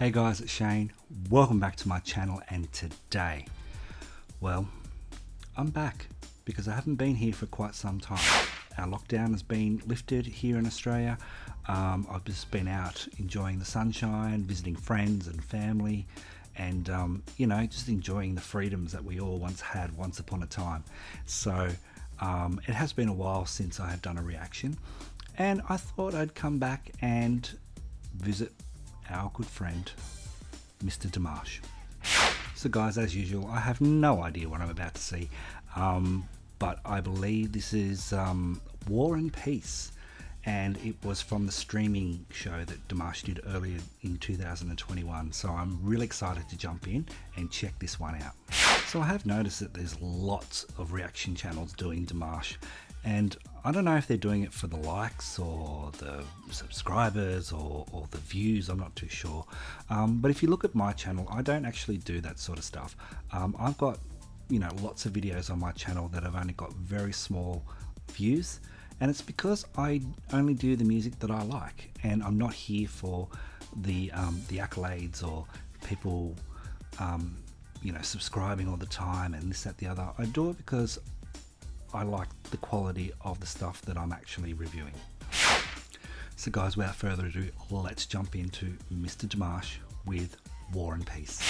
Hey guys, it's Shane. Welcome back to my channel and today, well, I'm back because I haven't been here for quite some time. Our lockdown has been lifted here in Australia. Um, I've just been out enjoying the sunshine, visiting friends and family, and um, you know, just enjoying the freedoms that we all once had once upon a time. So um, it has been a while since I have done a reaction, and I thought I'd come back and visit our good friend, Mr. Dimash. So, guys, as usual, I have no idea what I'm about to see, um, but I believe this is um, War and Peace, and it was from the streaming show that Dimash did earlier in 2021. So, I'm really excited to jump in and check this one out. So, I have noticed that there's lots of reaction channels doing Dimash, and I don't know if they're doing it for the likes or the subscribers or, or the views, I'm not too sure. Um, but if you look at my channel, I don't actually do that sort of stuff. Um, I've got, you know, lots of videos on my channel that have only got very small views. And it's because I only do the music that I like. And I'm not here for the, um, the accolades or people, um, you know, subscribing all the time and this, that, the other. I do it because I like the quality of the stuff that I'm actually reviewing. So guys, without further ado, let's jump into Mr. Dimash with War and Peace.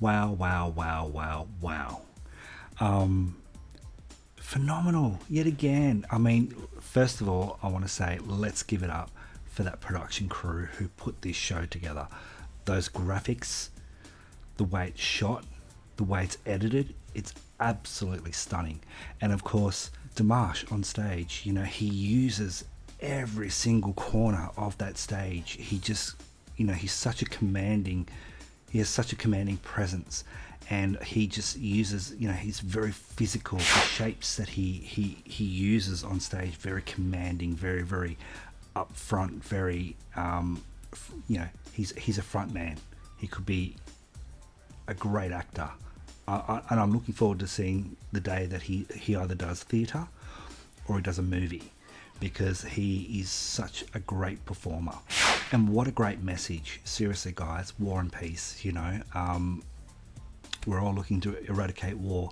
Wow, wow, wow, wow, wow. Um, phenomenal yet again. I mean, first of all, I want to say let's give it up for that production crew who put this show together. Those graphics, the way it's shot, the way it's edited, it's absolutely stunning. And of course, Dimash on stage, you know, he uses every single corner of that stage. He just, you know, he's such a commanding, he has such a commanding presence and he just uses you know he's very physical. The shapes that he he he uses on stage very commanding very very upfront very um you know he's he's a front man. He could be a great actor. I, I, and i'm looking forward to seeing the day that he he either does theater or he does a movie because he is such a great performer and what a great message seriously guys war and peace you know um, we're all looking to eradicate war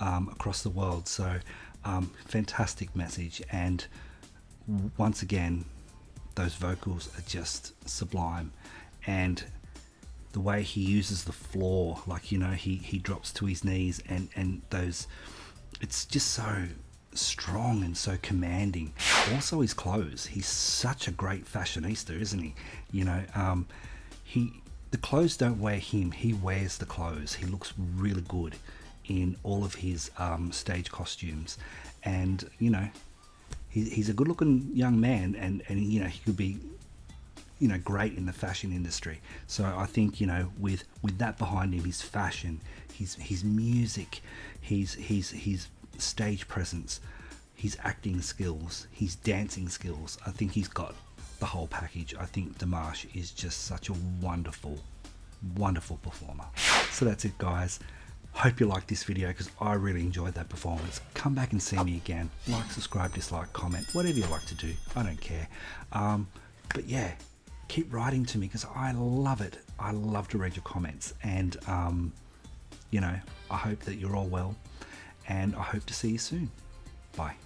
um, across the world. So, um, fantastic message. And once again, those vocals are just sublime. And the way he uses the floor, like, you know, he, he drops to his knees and, and those, it's just so strong and so commanding. Also, his clothes. He's such a great fashionista, isn't he? You know, um, he the clothes don't wear him, he wears the clothes. He looks really good in all of his um, stage costumes. And, you know, he, he's a good looking young man and, and, you know, he could be, you know, great in the fashion industry. So I think, you know, with, with that behind him, his fashion, his, his music, his, his, his stage presence, his acting skills, his dancing skills, I think he's got the whole package. I think Dimash is just such a wonderful, wonderful performer. So that's it guys. Hope you liked this video because I really enjoyed that performance. Come back and see me again. Like, subscribe, dislike, comment, whatever you like to do. I don't care. Um, but yeah, keep writing to me because I love it. I love to read your comments. And, um, you know, I hope that you're all well and I hope to see you soon. Bye.